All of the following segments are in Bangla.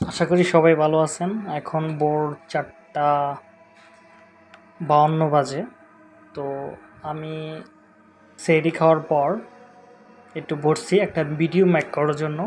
আশা করি সবাই ভালো আছেন। এখন ভোর চারটা বাউন্ন বাজে। তো আমি সেহরি খাওয়ার পর একটু বসছি একটা ভিডিও ম্যাক করার জন্য।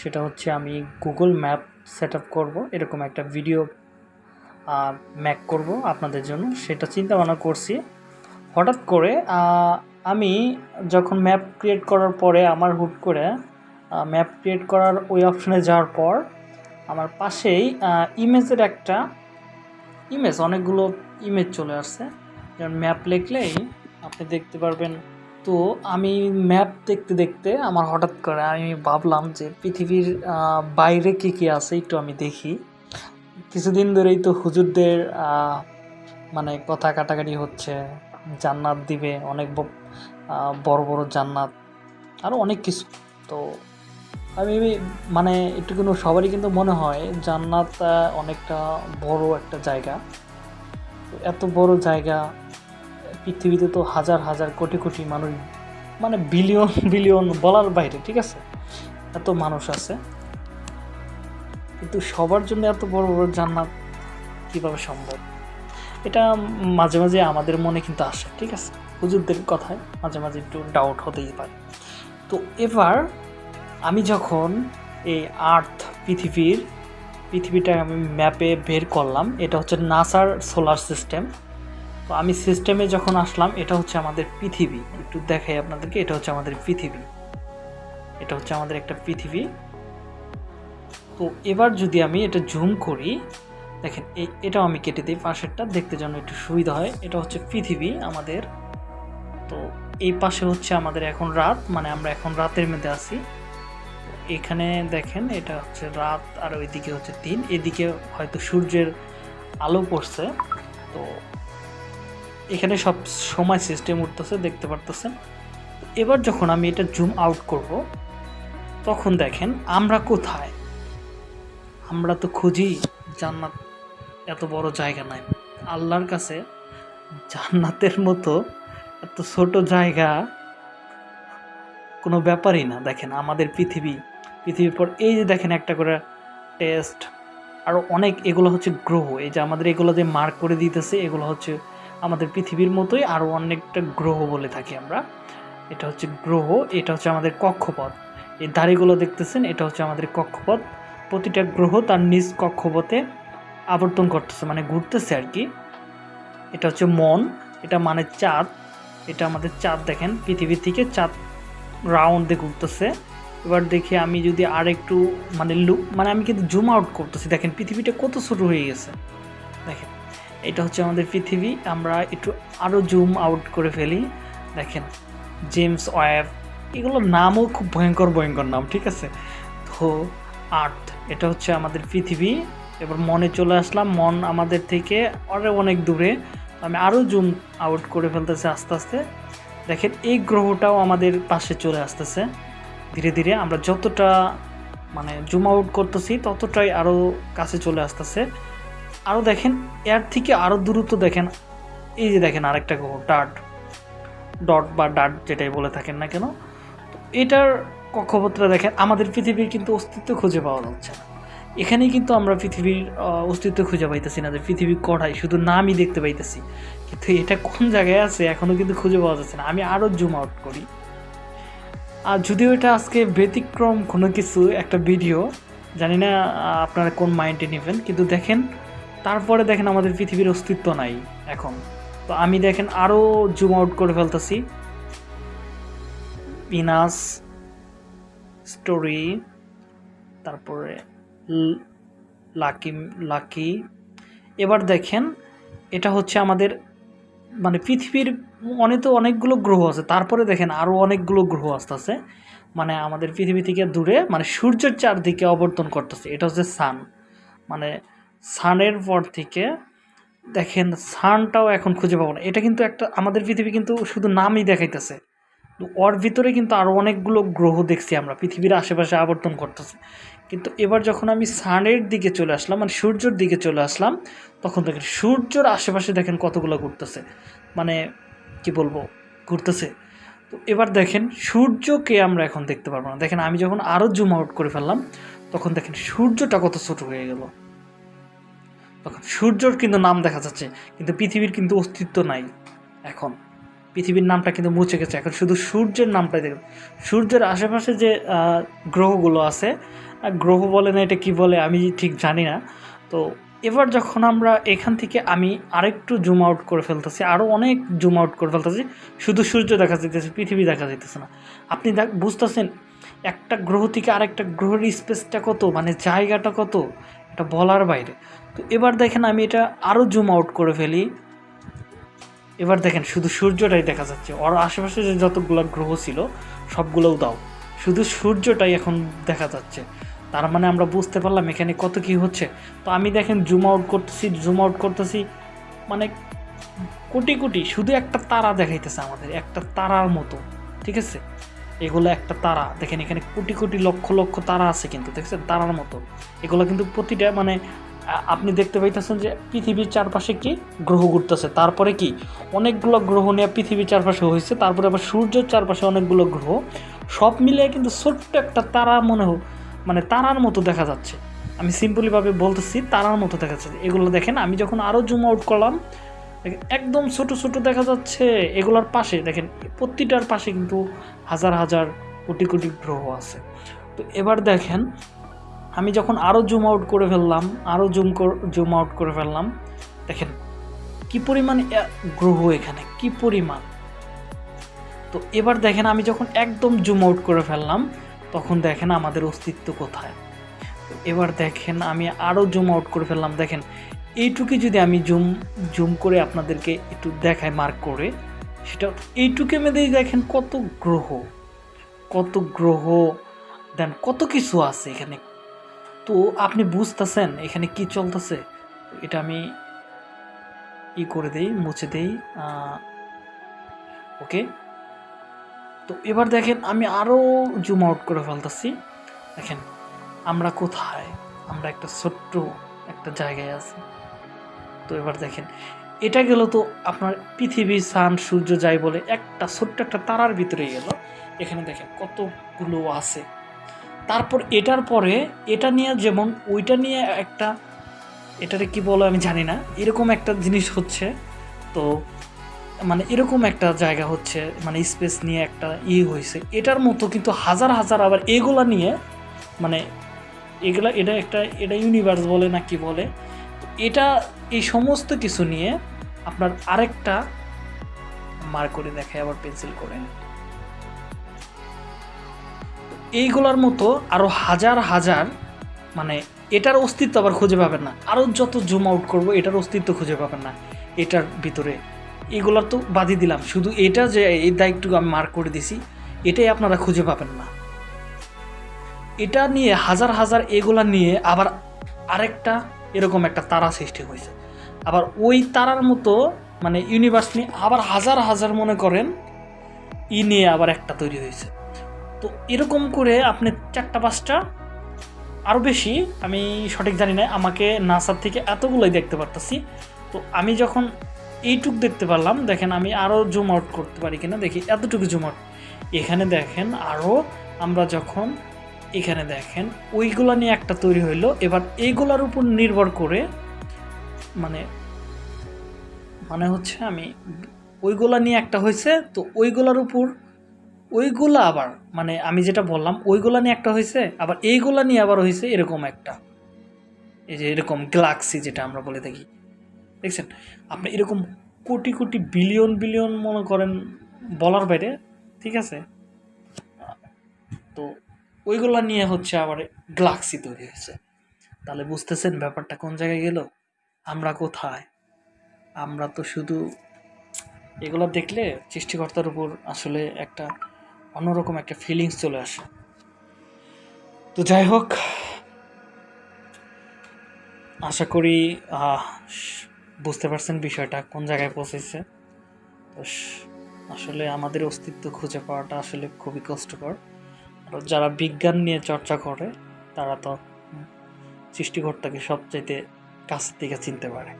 সেটা হচ্ছে আমি গুগল ম্যাপ সেট আপ করব, এরকম একটা ভিডিও ম্যাক করব আপনাদের জন্য। সেটা চিন্তা ভাবনা করছি। হঠাৎ করে আমি যখন ম্যাপ ক্রিয়েট করার পরে আমার হুট করে ম্যাপ ক্রিয়েট করার ওই অপশনে যাওয়ার পর আমার পাশেই ইমেজের একটা ইমেজ, অনেকগুলো ইমেজ চলে আসছে। যেমন ম্যাপ লিখলেই আপনি দেখতে পারবেন, তো আমি ম্যাপ দেখতে দেখতে আমার হঠাৎ করে আমি ভাবলাম যে পৃথিবীর বাইরে কী কী আছে একটু আমি দেখি। কিছুদিন ধরেই তো হুজুরদের মানে কথা কাটাকাটি হচ্ছে, জান্নাত দিবে, অনেক বড় বড় জান্নাত আরও অনেক কিছু। তো আমি মানে একটু কিন্তু সবারই কিন্তু মনে হয় জান্নাত অনেকটা বড় একটা জায়গা। এত বড় জায়গা, পৃথিবীতে তো হাজার হাজার, কোটি কোটি মানুষ মানে বিলিয়ন বিলিয়ন বলার বাইরে, ঠিক আছে? এত মানুষ আছে। কিন্তু সবার জন্য এত বড় বড় জান্নাত কীভাবে সম্ভব? এটা মাঝে মাঝে আমাদের মনে কিন্তু আসে, ঠিক আছে? হুজুরদের কথায় মাঝে মাঝে একটু ডাউট হতেই পারে। তো এবার আমি যখন এই আর্থ পৃথিবীর, পৃথিবীটা আমি ম্যাপে বের করলাম, এটা হচ্ছে নাসার সোলার সিস্টেম। তো আমি সিস্টেমে যখন আসলাম, এটা হচ্ছে আমাদের পৃথিবী। একটু দেখাই আপনাদেরকে, এটা হচ্ছে আমাদের পৃথিবী। এটা হচ্ছে আমাদের একটা পৃথিবী। তো এবার যদি আমি এটা জুম করি, দেখেন এটাও আমি কেটে দিই, পাশেরটা দেখতে যেন একটু সুবিধা হয়। এটা হচ্ছে পৃথিবী আমাদের। তো এই পাশে হচ্ছে আমাদের এখন রাত মানে আমরা এখন রাতের মধ্যে আছি। এখানে দেখেন, এটা হচ্ছে রাত আর ওইদিকে হচ্ছে দিন। এদিকে হয়তো সূর্যের আলো পড়ছে। তো এখানে সব সময় সিস্টেম উঠতেছে, দেখতে পারতেছেন। এবার যখন আমি এটা জুম আউট করব, তখন দেখেন, আমরা কোথায়? আমরা তো খুঁজি জান্নাত, এত বড় জায়গা নাই। আল্লাহর কাছে জান্নাতের মতো এত ছোট জায়গা কোনো ব্যাপারই না। দেখেন, আমাদের পৃথিবী পৃথিবীর পর এই যে দেখেন একটা করে টেস্ট আরও অনেক, এগুলো হচ্ছে গ্রহ। এই যে আমাদের এগুলো যে মার্ক করে দিতেছে, এগুলো হচ্ছে আমাদের পৃথিবীর মতোই আরও অনেকটা গ্রহ বলে থাকি আমরা। এটা হচ্ছে গ্রহ, এটা হচ্ছে আমাদের কক্ষপথ। এই দাড়িগুলো দেখতেছেন, এটা হচ্ছে আমাদের কক্ষপথ। প্রতিটা গ্রহ তার নিজ কক্ষপথে আবর্তন করতেছে মানে ঘুরতেছে আর কি। এটা হচ্ছে মন, এটা মানে চাঁদ। এটা আমাদের চাঁদ দেখেন পৃথিবী থেকে চাঁদ রাউন্ডে ঘুরতেছে। এবার দেখি আমি যদি আর একটু মানে লুক মানে আমি কিন্তু জুম আউট করতেছি। দেখেন, পৃথিবীটা কত ছোট হয়ে গেছে। দেখেন, এটা হচ্ছে আমাদের পৃথিবী। আমরা একটু আরও জুম আউট করে ফেলি। দেখেন জেমস ওয়েব এগুলোর নামও খুব ভয়ঙ্কর ভয়ঙ্কর নাম, ঠিক আছে? তো আর্থ এটা হচ্ছে আমাদের পৃথিবী। এবার মনে চলে আসলাম, মন আমাদের থেকে আরও অনেক দূরে। আমি আরও জুম আউট করে ফেলতেছি আস্তে আস্তে। দেখেন, এই গ্রহটাও আমাদের পাশে চলে আসতেছে। ধীরে ধীরে আমরা যতটা মানে জুম আউট করতেছি, ততটাই আরও কাছে চলে আসতেছে। আরও দেখেন, এর থেকে আরও দূরত্ব দেখেন, এই যে দেখেন আরেকটা ডাট ডট বা ডাট যেটাই বলে থাকেন না কেন, তো এটার কক্ষপত্রে দেখেন, আমাদের পৃথিবীর কিন্তু অস্তিত্ব খুঁজে পাওয়া যাচ্ছে না। এখানেই কিন্তু আমরা পৃথিবীর অস্তিত্ব খুঁজে পাইতেছি না যে পৃথিবী কড়াই শুধু নামই দেখতে পাইতেছি। কিন্তু এটা কোন জায়গায় আছে এখনও কিন্তু খুঁজে পাওয়া যাচ্ছে না। আমি আরও জুম আউট করি। আর যদিও এটা আজকে ব্যতিক্রম কোনো কিছু একটা ভিডিও জানি না আপনারা কোন মাইন্ডে নেবেন, কিন্তু দেখেন, তারপরে দেখেন আমাদের পৃথিবীর অস্তিত্ব নাই এখন। তো আমি দেখেন আরও জুম আউট করে ফেলতেছি। পিনাস স্টোরি তারপরে লাকি লাকি এবার দেখেন, এটা হচ্ছে আমাদের মানে পৃথিবীর অনেক তো অনেকগুলো গ্রহ আছে, তারপরে দেখেন আরও অনেকগুলো গ্রহ আসতেছে। মানে আমাদের পৃথিবী থেকে দূরে মানে সূর্যের চারদিকে অবর্তন করতেছে, এটা হচ্ছে সান মানে সানের পর থেকে দেখেন সানটাও এখন খুঁজে পাবো না। এটা কিন্তু একটা, আমাদের পৃথিবী কিন্তু শুধু নামই দেখাইতেছে। তো ওর ভিতরে কিন্তু আরও অনেকগুলো গ্রহ দেখছি আমরা, পৃথিবীর আশেপাশে আবর্তন করতেছে। কিন্তু এবার যখন আমি সানের দিকে চলে আসলাম মানে সূর্যের দিকে চলে আসলাম, তখন দেখেন সূর্যের আশেপাশে দেখেন কতগুলো ঘুরতেছে। মানে কি বলব, ঘুরতেছে। তো এবার দেখেন সূর্যকে আমরা এখন দেখতে পারব না। দেখেন আমি যখন আরও জুম আউট করে ফেললাম, তখন দেখেন সূর্যটা কত ছোট হয়ে গেল। তখন সূর্যর কিন্তু নাম দেখা যাচ্ছে, কিন্তু পৃথিবীর কিন্তু অস্তিত্ব নাই এখন। পৃথিবীর নামটা কিন্তু মুছে গেছে। এখন শুধু সূর্যের নামটাই দেখেন। সূর্যের আশেপাশে যে গ্রহগুলো আছে গ্রহ বলে না এটা কি বলে আমি ঠিক জানি না। তো এবার যখন আমরা এখান থেকে আমি আরেকটু জুম আউট করে ফেলতেছি আরও অনেক জুম আউট করে ফেলতেছি, শুধু সূর্য দেখা যেতেছে পৃথিবী দেখা যাইতেছে না। আপনি দেখ, বুঝতেছেন, একটা গ্রহ থেকে আরেকটা গ্রহের স্পেসটা কত? মানে জায়গাটা কত? এটা বলার বাইরে। তো এবার দেখেন আমি এটা আরও জুম আউট করে ফেলি। এবার দেখেন, শুধু সূর্যটাই দেখা যাচ্ছে। ওর আশেপাশে যে যতগুলো গ্রহ ছিল, সবগুলোও দাও। শুধু সূর্যটাই এখন দেখা যাচ্ছে। তার মানে আমরা বুঝতে পারলাম এখানে কত কি হচ্ছে। তো আমি দেখেন জুম আউট করতেছি জুম আউট করতেছি। মানে কোটি কোটি, শুধু একটা তারা দেখাইতেছে আমাদের, একটা তারার মতো। ঠিক আছে? এগুলো একটা তারা। দেখেন, এখানে কোটি কোটি লক্ষ লক্ষ তারা আছে কিন্তু, দেখছেন? তারার মতো। এগুলো কিন্তু প্রতিটা মানে আপনি দেখতে পাইতেছেন যে পৃথিবীর চারপাশে কি গ্রহ ঘুরতেছে। তারপরে কি? অনেকগুলো গ্রহ নিয়ে পৃথিবীর চারপাশে হয়েছে তারপরে আবার সূর্যের চারপাশে অনেকগুলো গ্রহ। সব মিলিয়ে কিন্তু ছোট্ট একটা তারা মনে হোক মানে তারার মতো দেখা যাচ্ছে। আমি সিম্পলিভাবে বলতেছি, তারার মতো দেখা যাচ্ছে। এগুলো দেখেন, আমি যখন আরও জুম আউট করলাম, দেখেন, একদম ছোট ছোট দেখা যাচ্ছে এগুলোর পাশে। দেখেন, প্রতিটার পাশে কিন্তু হাজার হাজার কোটি কোটি গ্রহ আছে। তো এবার দেখেন আমি যখন আরও জুম আউট করে ফেললাম আরও জুম জুম আউট করে ফেললাম, দেখেন কি পরিমাণ গ্রহ এখানে, কি পরিমাণ। তো এবার দেখেন আমি যখন একদম জুম আউট করে ফেললাম, তখন দেখেন আমাদের অস্তিত্ব কোথায়। এবার দেখেন আমি আরও জুম আউট করে ফেললাম, দেখেন এইটুকু যদি আমি জুম জুম করে আপনাদেরকে একটু দেখায় মার্ক করে, সেটা এইটুকু মধ্যেই দেখেন কত গ্রহ কত গ্রহ, দেন কত কিছু আছে এখানে। তো আপনি বুঝতেছেন এখানে কি চলতেছে? এটা আমি ই করে দেই, মুছে দেই ওকে? তো এবার দেখেন, আমি আরও জুম আউট করে ফেলতেছি। দেখেন, আমরা কোথায়? আমরা একটা ছোট্ট একটা জায়গায় আছি। তো এবার দেখেন, এটা গেল তো আপনার পৃথিবী সান সূর্য, যাই বলে, একটা ছোট্ট একটা তারার ভিতরে গেল। এখানে দেখেন, কতগুলো আছে। তারপর এটার পরে এটা নিয়ে যেমন ওইটা নিয়ে একটা, এটারে কি বলো আমি জানি না, এরকম একটা জিনিস হচ্ছে। তো মানে এরকম একটা জায়গা হচ্ছে মানে স্পেস নিয়ে একটা ই হয়েছে এটার মতো কিন্তু হাজার হাজার আবার এগুলা নিয়ে মানে এগুলা, এটা একটা, এটা ইউনিভার্স বলে না কি বলে। এটা, এই সমস্ত কিছু নিয়ে আপনার আরেকটা মার করে দেখায় আবার পেন্সিল করে। এইগুলার মতো আরও হাজার হাজার মানে এটার অস্তিত্ব আবার খুঁজে পাবেন না। আরও যত জুম আউট করব, এটার অস্তিত্ব খুঁজে পাবেন না এটার ভিতরে। এগুলার তো বাদই দিলাম। শুধু এটা যে এই দায়িত্বটুকু আমি মার্ক করে দিছি, এটাই আপনারা খুঁজে পাবেন না। এটা নিয়ে হাজার হাজার এগুলা নিয়ে আবার আরেকটা এরকম একটা তারা সৃষ্টি হয়েছে। আবার ওই তারার মতো মানে ইউনিভার্স নিয়ে আবার হাজার হাজার মনে করেন, ই নিয়ে আবার একটা তৈরি হয়েছে। তো এরকম করে আপনি চারটা, পাঁচটা আরও বেশি, আমি সঠিক জানি না, আমাকে নাসার থেকে এতগুলোই দেখতে পারতেছি। তো আমি যখন এইটুক দেখতে পারলাম, দেখেন আমি আরও জুম আউট করতে পারি কিনা, দেখি এতটুকু জুম আউট এখানে দেখেন আরও আমরা যখন এখানে দেখেন, ওইগুলা নিয়ে একটা তৈরি হইল। এবার এইগুলার উপর নির্ভর করে মানে মানে হচ্ছে আমি ওইগুলা নিয়ে একটা হয়েছে তো ওইগুলার উপর ওইগুলা আবার মানে আমি যেটা বললাম, ওইগুলা নিয়ে একটা হয়েছে আবার এইগুলা নিয়ে আবার হয়েছে এরকম একটা। এই যে এরকম গ্যালাক্সি যেটা আমরা বলে থাকি। দেখছেন? আপনি এরকম কোটি কোটি বিলিয়ন বিলিয়ন মনে করেন বলার বাইরে, ঠিক আছে? তো ওইগুলা নিয়ে হচ্ছে আবার গ্যালাক্সি তৈরি হয়েছে। তাহলে বুঝতেছেন ব্যাপারটা কোন জায়গায় গেল? আমরা কোথায়? আমরা তো শুধু এগুলো দেখলে সৃষ্টিকর্তার উপর আসলে একটা অন্যরকম একটা ফিলিংস চলে আসে। তো যাই হোক, আশা করি বুঝতে পারছেন বিষয়টা, কোন জায়গায় পৌঁছেছে। তো আসলে আমাদের অস্তিত্ব খুঁজে পাওয়াটা আসলে খুবই কষ্টকর। আর যারা বিজ্ঞান নিয়ে চর্চা করে, তারা তো সৃষ্টিকর্তাকে সবচাইতে কাছের থেকে চিনতে পারে।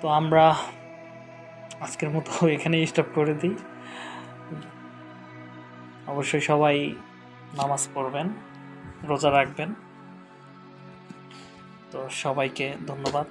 তো আমরা আজকের মতো এখানেই স্টপ করে দিই। অবশ্যই সবাই নামাজ পড়বেন রোজা রাখবেন। তো সবাইকে ধন্যবাদ।